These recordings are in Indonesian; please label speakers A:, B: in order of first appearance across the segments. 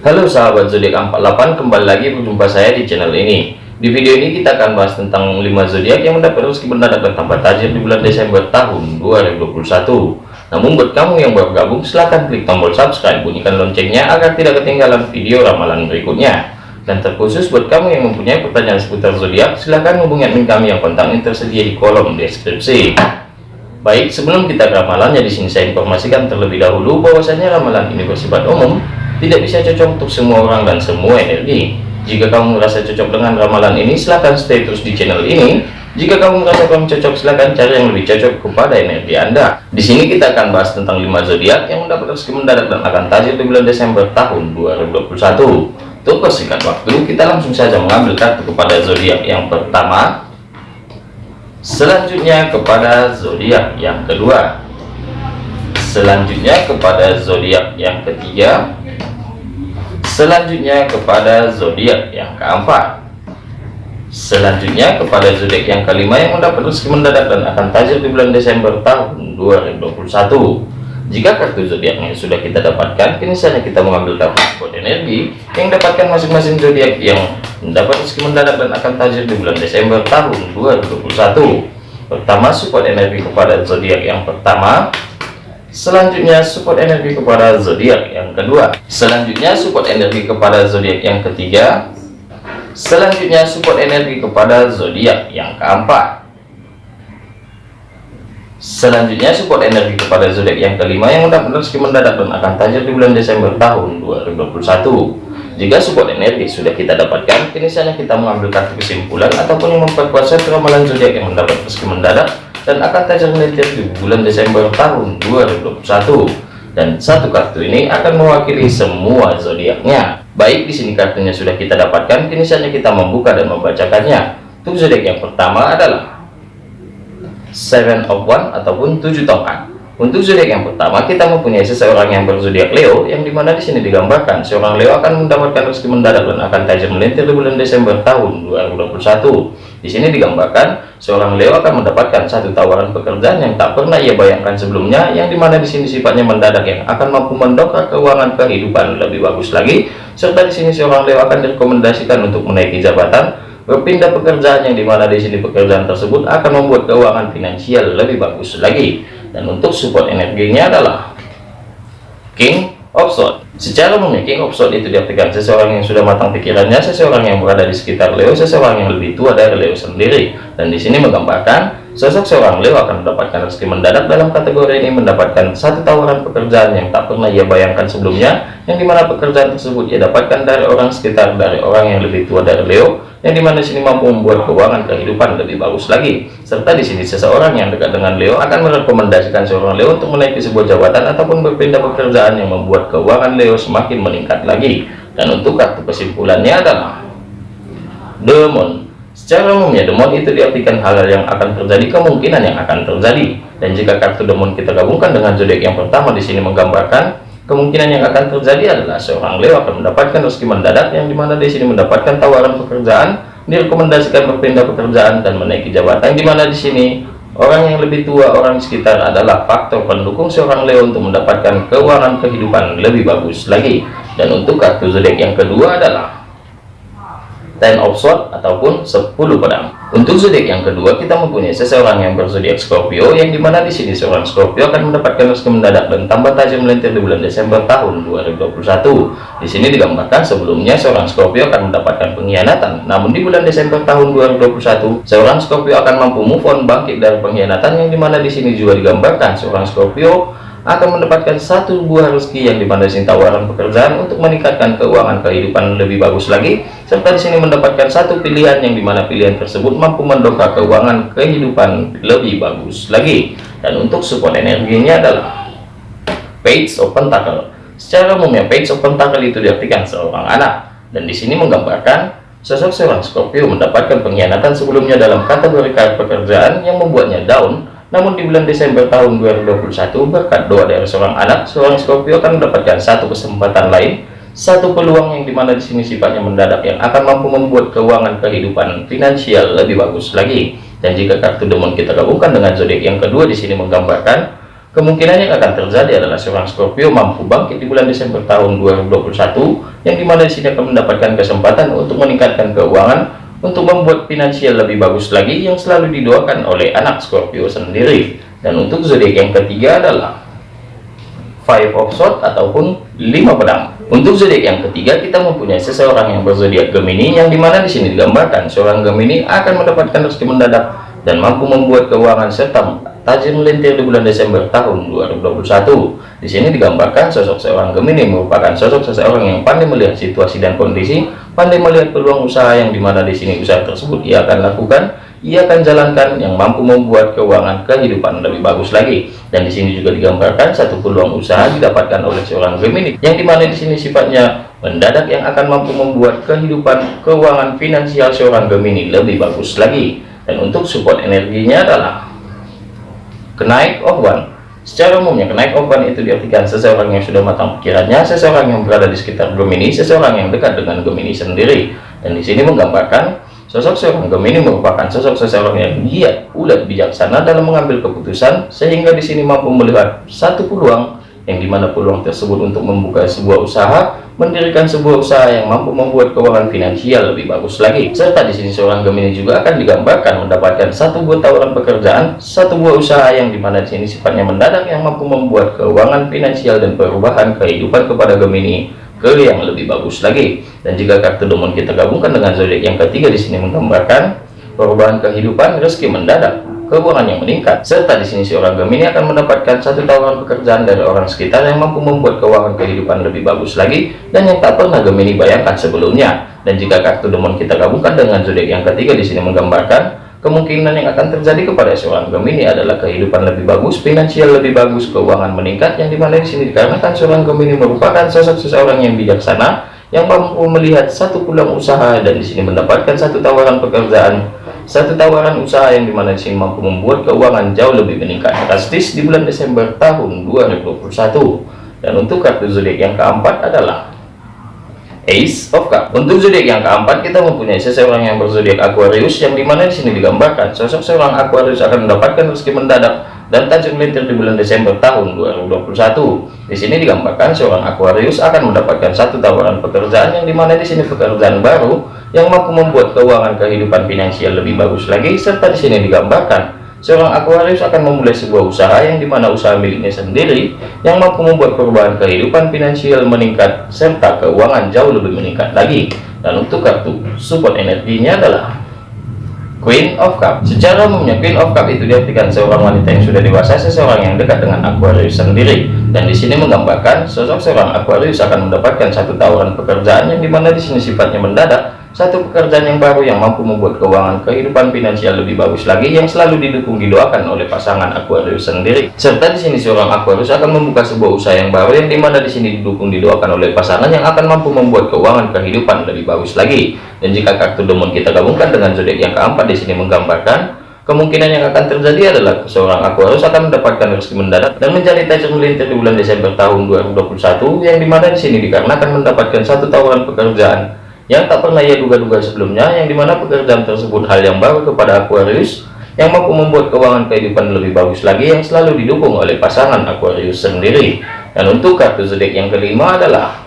A: Halo sahabat zodiak 48 kembali lagi berjumpa saya di channel ini. Di video ini kita akan bahas tentang 5 zodiak yang mendapat rezeki mendadak dan tambah tajir di bulan Desember tahun 2021 namun buat kamu yang baru gabung silahkan klik tombol subscribe bunyikan loncengnya agar tidak ketinggalan video ramalan berikutnya. Dan terkhusus buat kamu yang mempunyai pertanyaan seputar zodiak silahkan hubungi admin kami yang kontaknya tersedia di kolom deskripsi. Baik, sebelum kita ke ramalannya di sini saya informasikan terlebih dahulu bahwasanya ramalan ini bersifat umum, tidak bisa cocok untuk semua orang dan semua energi. Jika kamu merasa cocok dengan ramalan ini, silahkan stay terus di channel ini. Jika kamu merasa kamu cocok, silahkan cari yang lebih cocok kepada energi Anda. Di sini kita akan bahas tentang 5 zodiak yang mendapat rezeki mendadak dan akan tajir di bulan Desember tahun 2021. Untuk persingkat waktu, kita langsung saja mengambil kartu kepada zodiak yang pertama, selanjutnya kepada zodiak yang kedua selanjutnya kepada zodiak yang ketiga selanjutnya kepada zodiak yang keempat selanjutnya kepada zodiak yang kelima yang mendapat rezeki mendadak dan akan tajir di bulan Desember tahun 2021 jika kartu zodiaknya sudah kita dapatkan, kini saatnya kita mengambil kartu support energi yang dapatkan masing-masing zodiak yang mendapat rezeki mendadak dan akan tajir di bulan Desember tahun 2021. Pertama, support energi kepada zodiak yang pertama. Selanjutnya, support energi kepada zodiak yang kedua. Selanjutnya, support energi kepada zodiak yang ketiga. Selanjutnya, support energi kepada zodiak yang keempat. Selanjutnya support energi kepada zodiak yang kelima yang rezeki mendadak dan akan tajir di bulan Desember tahun 2021. Jika support energi sudah kita dapatkan, kini saatnya kita mengambil kartu kesimpulan ataupun yang memperkuat set ramalan zodiak yang mendapat rezeki mendadak dan akan tajir melintir di bulan Desember tahun 2021. Dan satu kartu ini akan mewakili semua zodiaknya. Baik di sini kartunya sudah kita dapatkan, kini saatnya kita membuka dan membacakannya. Untuk zodiak yang pertama adalah seven of one ataupun tujuh tongkat untuk zodiak yang pertama kita mempunyai seseorang yang berzodiak Leo yang di mana di sini digambarkan seorang Leo akan mendapatkan rezeki mendadak dan akan tajam melintir di bulan Desember tahun 2021 di sini digambarkan seorang Leo akan mendapatkan satu tawaran pekerjaan yang tak pernah ia bayangkan sebelumnya yang di mana di sini sifatnya mendadak yang akan mampu mendongkrak keuangan kehidupan lebih bagus lagi serta di sini seorang Leo akan direkomendasikan untuk menaiki jabatan. Berpindah pekerjaan yang di mana di sini pekerjaan tersebut akan membuat keuangan finansial lebih bagus lagi. Dan untuk support energinya adalah King Swords secara of Swords itu diartikan seseorang yang sudah matang pikirannya seseorang yang berada di sekitar Leo seseorang yang lebih tua dari Leo sendiri. Dan di sini menggambarkan Sosok seorang Leo akan mendapatkan rezeki mendadak dalam kategori ini mendapatkan satu tawaran pekerjaan yang tak pernah ia bayangkan sebelumnya, yang di mana pekerjaan tersebut ia dapatkan dari orang sekitar, dari orang yang lebih tua dari Leo, yang di mana sini mampu membuat keuangan kehidupan lebih bagus lagi. Serta di sini seseorang yang dekat dengan Leo akan merekomendasikan seorang Leo untuk menaiki sebuah jabatan ataupun berpindah pekerjaan yang membuat keuangan Leo semakin meningkat lagi. Dan untuk kartu kesimpulannya adalah The Secara umumnya demon itu diartikan hal-hal yang akan terjadi, kemungkinan yang akan terjadi. Dan jika kartu demon kita gabungkan dengan zodiak yang pertama di sini menggambarkan kemungkinan yang akan terjadi adalah seorang Leo akan mendapatkan rezeki mendadak yang di mana di sini mendapatkan tawaran pekerjaan, direkomendasikan berpindah pekerjaan dan menaiki jabatan di mana di sini orang yang lebih tua orang sekitar adalah faktor pendukung seorang Leo untuk mendapatkan keuangan kehidupan lebih bagus lagi. Dan untuk kartu zodiak yang kedua adalah ten of sword ataupun 10 pedang. Untuk zodiak yang kedua kita mempunyai seseorang yang berzodiak Scorpio yang di mana di sini seorang Scorpio akan mendapatkan rezeki mendadak dan tambah tajam melintir di bulan Desember tahun 2021 di sini digambarkan sebelumnya seorang Scorpio akan mendapatkan pengkhianatan. Namun di bulan Desember tahun 2021 seorang Scorpio akan mampu move on bangkit dari pengkhianatan yang di mana di sini juga digambarkan seorang Scorpio akan mendapatkan satu buah rezeki yang di mana sini tawaran pekerjaan untuk meningkatkan keuangan kehidupan lebih bagus lagi serta di sini mendapatkan satu pilihan yang di mana pilihan tersebut mampu mendongkrak keuangan kehidupan lebih bagus lagi. Dan untuk support energinya adalah page of pentacle. Secara umumnya page of pentacle itu diartikan seorang anak. Dan di sini menggambarkan sosok seorang Scorpio mendapatkan pengkhianatan sebelumnya dalam kategori pekerjaan yang membuatnya down namun di bulan Desember tahun 2021 berkat doa dari seorang anak, seorang Scorpio akan mendapatkan satu kesempatan lain, satu peluang yang di mana di sini sifatnya mendadak yang akan mampu membuat keuangan kehidupan finansial lebih bagus lagi. Dan jika kartu demon kita gabungkan dengan zodiak yang kedua di sini menggambarkan kemungkinan yang akan terjadi adalah seorang Scorpio mampu bangkit di bulan Desember tahun 2021 yang di mana di sini akan mendapatkan kesempatan untuk meningkatkan keuangan untuk membuat finansial lebih bagus lagi yang selalu didoakan oleh anak Scorpio sendiri. Dan untuk zodiak yang ketiga adalah five of swords ataupun lima pedang. Untuk zodiak yang ketiga kita mempunyai seseorang yang berzodiak Gemini yang di mana di sini digambarkan seorang Gemini akan mendapatkan rezeki mendadak dan mampu membuat keuangan serta tajam melintir di bulan Desember tahun 2021 di sini digambarkan sosok seorang Gemini merupakan sosok seseorang yang pandai melihat situasi dan kondisi pandai melihat peluang usaha yang di mana di sini usaha tersebut ia akan lakukan ia akan jalankan yang mampu membuat keuangan kehidupan lebih bagus lagi. Dan di sini juga digambarkan satu peluang usaha didapatkan oleh seorang Gemini yang di mana di sini sifatnya mendadak yang akan mampu membuat kehidupan keuangan finansial seorang Gemini lebih bagus lagi. Dan untuk support energinya adalah kenaik one. Secara umumnya kenaik one itu diartikan seseorang yang sudah matang pikirannya seseorang yang berada di sekitar Gemini seseorang yang dekat dengan Gemini sendiri. Dan di sini menggambarkan Sosok seorang Gemini merupakan sosok seseorang yang giat, ulet, bijaksana dalam mengambil keputusan, sehingga di sini mampu melihat satu peluang, yang di mana peluang tersebut untuk membuka sebuah usaha, mendirikan sebuah usaha yang mampu membuat keuangan finansial lebih bagus lagi. Serta di sini seorang Gemini juga akan digambarkan mendapatkan satu buah tawaran pekerjaan, satu buah usaha yang di mana di sini sifatnya mendadak yang mampu membuat keuangan finansial dan perubahan kehidupan kepada Gemini ke yang lebih bagus lagi dan jika kartu domon kita gabungkan dengan zodiak yang ketiga di sini menggambarkan perubahan kehidupan rezeki mendadak keuangan yang meningkat serta di sini seorang Gemini akan mendapatkan satu tawaran pekerjaan dari orang sekitar yang mampu membuat keuangan kehidupan lebih bagus lagi dan yang tak pernah Gemini bayangkan sebelumnya. Dan jika kartu domon kita gabungkan dengan zodiak yang ketiga di sini menggambarkan kemungkinan yang akan terjadi kepada seorang Gemini adalah kehidupan lebih bagus, finansial lebih bagus, keuangan meningkat yang di mana di sini dikarenakan seorang Gemini merupakan sosok seseorang yang bijaksana yang mampu melihat satu pulang usaha dan di sini mendapatkan satu tawaran pekerjaan, satu tawaran usaha yang di mana di sini mampu membuat keuangan jauh lebih meningkat drastis di bulan Desember tahun 2021. Dan untuk kartu zodiak yang keempat adalah Ace of Cup. Untuk zodiak yang keempat kita mempunyai seseorang yang berzodiak Aquarius yang di mana di sini digambarkan sosok seorang Aquarius akan mendapatkan rezeki mendadak dan tajam melintir di bulan Desember tahun 2021. Di sini digambarkan seorang Aquarius akan mendapatkan satu tawaran pekerjaan yang di mana di sini pekerjaan baru yang mampu membuat keuangan kehidupan finansial lebih bagus lagi serta di sini digambarkan Seorang Aquarius akan memulai sebuah usaha yang di mana usaha miliknya sendiri yang mampu membuat perubahan kehidupan finansial meningkat serta keuangan jauh lebih meningkat lagi. Dan untuk kartu support energinya adalah Queen of Cup. Secara umumnya Queen of Cup itu diartikan seorang wanita yang sudah dewasa, seseorang yang dekat dengan Aquarius sendiri. Dan di sini menggambarkan sosok seorang Aquarius akan mendapatkan satu tawaran pekerjaan yang di mana di sini sifatnya mendadak satu pekerjaan yang baru yang mampu membuat keuangan kehidupan finansial lebih bagus lagi yang selalu didukung didoakan oleh pasangan Aquarius sendiri. Serta di sini seorang Aquarius akan membuka sebuah usaha yang baru yang di mana di sini didukung didoakan oleh pasangan yang akan mampu membuat keuangan kehidupan lebih bagus lagi. Dan jika kartu demon kita gabungkan dengan zodiak yang keempat di sini menggambarkan kemungkinan yang akan terjadi adalah seorang Aquarius akan mendapatkan rezeki mendadak dan menjadi tajam melintir di bulan Desember tahun 2021 yang di mana di sini dikarenakan mendapatkan satu tawaran pekerjaan yang tak pernah ia duga-duga sebelumnya yang di mana pekerjaan tersebut hal yang baru kepada Aquarius yang mampu membuat keuangan kehidupan lebih bagus lagi yang selalu didukung oleh pasangan Aquarius sendiri dan untuk kartu zodiak yang kelima adalah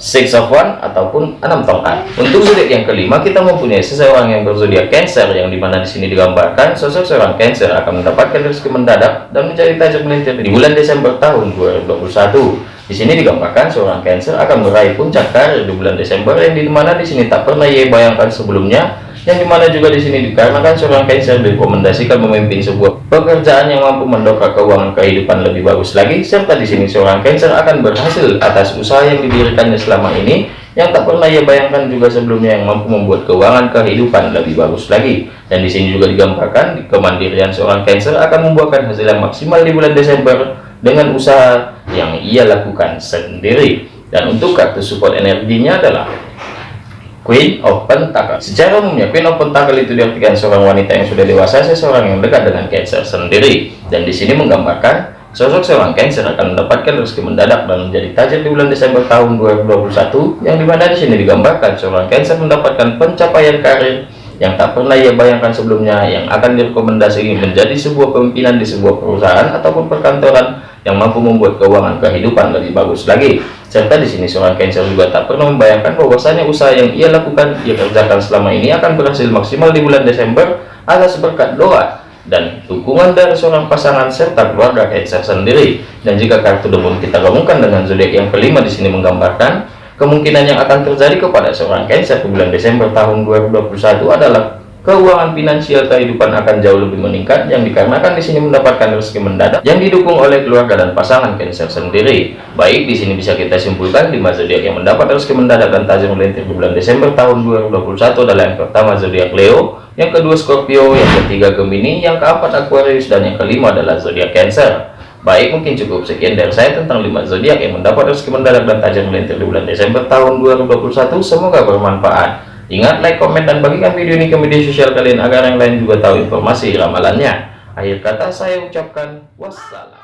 A: Six of One ataupun enam tongkat. Untuk zodiak yang kelima kita mempunyai seseorang yang berzodiak Cancer yang di mana di sini digambarkan sosok seorang Cancer akan mendapatkan rezeki mendadak dan mencari tajam melintir di bulan Desember tahun 2021. Di sini digambarkan seorang Cancer akan meraih puncak karir di bulan Desember yang di mana di sini tak pernah ia bayangkan sebelumnya yang di mana juga di sini dikarenakan seorang Cancer direkomendasikan memimpin sebuah pekerjaan yang mampu mendongkrak keuangan kehidupan lebih bagus lagi serta di sini seorang Cancer akan berhasil atas usaha yang didirikannya selama ini yang tak pernah ia bayangkan juga sebelumnya yang mampu membuat keuangan kehidupan lebih bagus lagi. Dan di sini juga digambarkan kemandirian seorang Cancer akan membuahkan hasil yang maksimal di bulan Desember dengan usaha yang ia lakukan sendiri dan untuk kartu support energinya adalah Queen of Pentacle. Secara umumnya Queen of Pentacle itu diartikan seorang wanita yang sudah dewasa, seseorang yang dekat dengan Cancer sendiri. Dan di sini menggambarkan sosok seorang Cancer akan mendapatkan rezeki mendadak dan menjadi tajam di bulan Desember tahun 2021 yang di mana di sini digambarkan seorang Cancer mendapatkan pencapaian karir yang tak pernah ia bayangkan sebelumnya yang akan direkomendasi menjadi sebuah pemimpinan di sebuah perusahaan ataupun perkantoran yang mampu membuat keuangan kehidupan lebih bagus lagi. Serta di sini seorang Cancer juga tak pernah membayangkan bahwasanya usaha yang ia lakukan, ia kerjakan selama ini akan berhasil maksimal di bulan Desember atas berkat doa dan dukungan dari seorang pasangan serta keluarga Cancer sendiri. Dan jika kartu debun kita gabungkan dengan zodiak yang kelima di sini menggambarkan kemungkinan yang akan terjadi kepada seorang Cancer di bulan Desember tahun 2021 adalah keuangan finansial kehidupan akan jauh lebih meningkat yang dikarenakan di sini mendapatkan rezeki mendadak yang didukung oleh keluarga dan pasangan Cancer sendiri. Baik, di sini bisa kita simpulkan lima zodiak yang mendapat rezeki mendadak dan tajam melintir di bulan Desember tahun 2021 adalah yang pertama zodiak Leo, yang kedua Scorpio, yang ketiga Gemini, yang keempat Aquarius dan yang kelima adalah zodiak Cancer. Baik, mungkin cukup sekian dari saya tentang 5 zodiak yang mendapat rezeki mendadak dan tajam melintir di bulan Desember tahun 2021. Semoga bermanfaat. Ingat, like, komen, dan bagikan video ini ke media sosial kalian agar yang lain juga tahu informasi ramalannya. Akhir kata saya ucapkan wassalam.